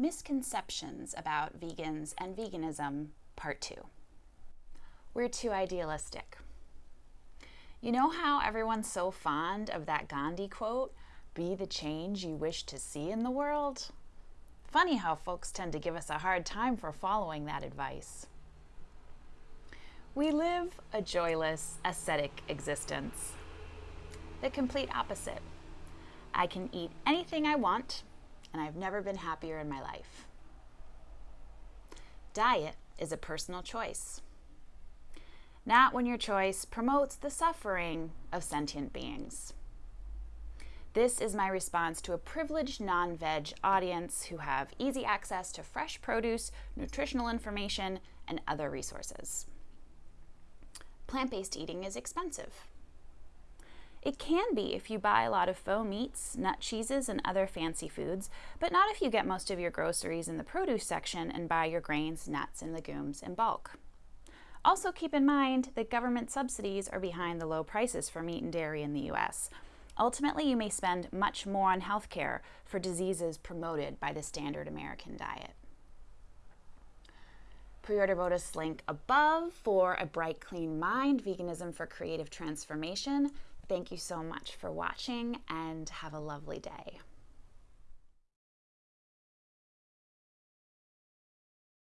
Misconceptions about Vegans and Veganism, Part 2. We're too idealistic. You know how everyone's so fond of that Gandhi quote, be the change you wish to see in the world? Funny how folks tend to give us a hard time for following that advice. We live a joyless, ascetic existence. The complete opposite. I can eat anything I want, and I've never been happier in my life. Diet is a personal choice not when your choice promotes the suffering of sentient beings. This is my response to a privileged non veg audience who have easy access to fresh produce, nutritional information, and other resources. Plant based eating is expensive. It can be if you buy a lot of faux meats, nut cheeses, and other fancy foods, but not if you get most of your groceries in the produce section and buy your grains, nuts, and legumes in bulk. Also keep in mind that government subsidies are behind the low prices for meat and dairy in the US. Ultimately, you may spend much more on healthcare for diseases promoted by the standard American diet. Pre-order Bodis link above for a bright, clean mind, veganism for creative transformation. Thank you so much for watching and have a lovely day.